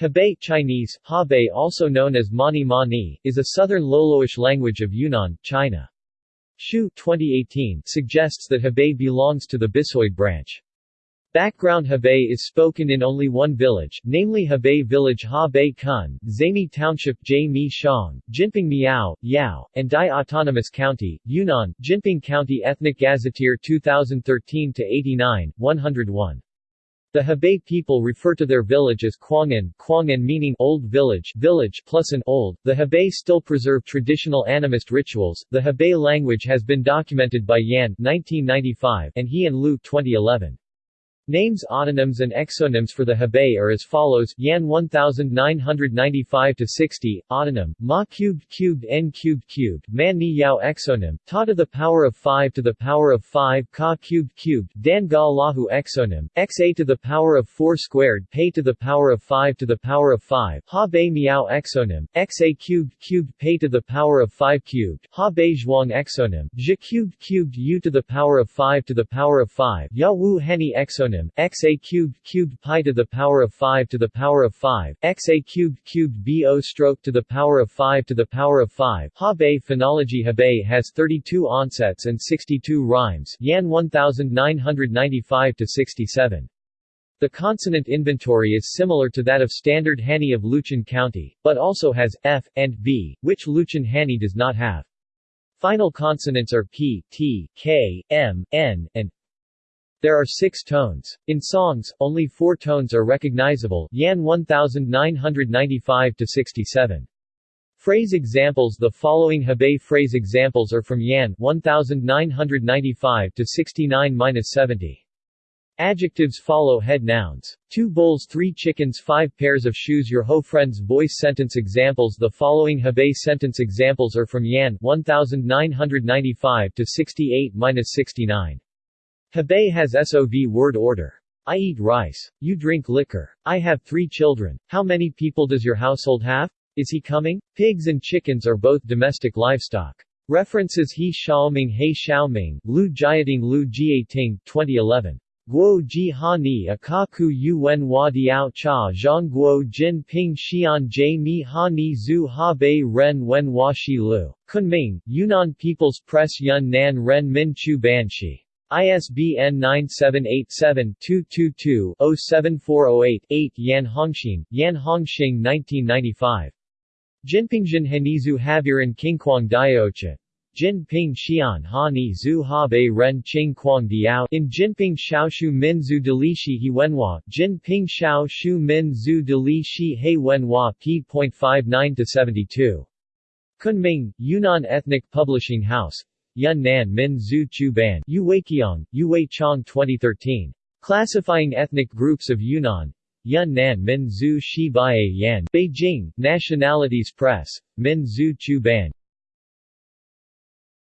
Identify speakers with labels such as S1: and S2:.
S1: Habei Chinese, Habei also known as Mani Mani, is a southern Loloish language of Yunnan, China. Hsiu 2018 suggests that Habei belongs to the Bisoid branch. Background Habei is spoken in only one village, namely Habei Village Habei Kun, Zami Township Jai Mi Shang, Jinping Miao, Yao, and Dai Autonomous County, Yunnan, Jinping County Ethnic Gazetteer 2013-89, 101. The Habei people refer to their village as Kuangan, Kuangan meaning old village, village plus an old. The Habei still preserve traditional animist rituals. The Habei language has been documented by Yan 1995 and He and Lu 2011. Names autonyms and exonyms for the Habei are as follows: Yan 1995-60, autonym, Ma cubed cubed N cubed cubed, Man Ni Yao exonym, Ta to the power of 5 to the power of 5, Ka cubed cubed, Dan Ga Lahu exonym, Xa to the power of 4 squared, Pei to the power of 5 to the power of 5, Ha Bei Miao exonym, Xa cubed cubed. Pei to the power of 5 cubed, Ha Bei Zhuang exonym, Zhi cubed cubed. U to the power of 5 to the power of 5, Ya Wu Hani exonym, xa cubed cubed pi to the power of 5 to the power of 5, xa cubed cubed bo stroke to the power of 5 to the power of 5. Habei phonology Habei has 32 onsets and 62 rhymes. Yan 1995 to 67. The consonant inventory is similar to that of Standard Hani of Luchun County, but also has f and b, which Luchun Hani does not have. Final consonants are p, t, k, m, n, and there are six tones. In songs, only four tones are recognizable Yan 1995-67. Phrase examples The following Habei phrase examples are from Yan 1995-69-70. Adjectives follow head nouns. Two bowls three chickens five pairs of shoes Your ho friends voice sentence examples The following Habei sentence examples are from Yan 1995-68-69. Habei has SOV word order. I eat rice. You drink liquor. I have three children. How many people does your household have? Is he coming? Pigs and chickens are both domestic livestock. References He Xiaoming He Xiaoming, Lu Jiating Lu Jiating, 2011. Guo Ji Ha Ni Akaku Yuen Hua Diao Cha Zhang Guo Jin Ping Xian Jie Mi Ha Ni Zhu Ha Bei Ren Wen Hua Shi Lu. Kunming, Yunnan People's Press Yun Nan Ren Min Chu Ban Shi. ISBN 978-7-222-07408-8 Yan Hongxin, Yan Hongxing 1995. Jinpingjin Henizu Haviran Qingquang Diocha. Jinping Xian Ha Ni Zhu Ha Bei Ren Qing Quang Diao in Jinping Xiaoshu Min Zhu Deli Shi He Wenhua, Jinping Xiao Shu Min Zhu Deli Shi He Wenhua p.59 72. Kunming, Yunnan Ethnic Publishing House, Yun Nan Min Zhu Chu Ban Yuweiqiang, Yuwei Chong 2013. Classifying Ethnic Groups of Yunnan Yun Nan Min Zhu Shi Bae Yan Beijing, Nationalities Press, Min Zhu Chu Ban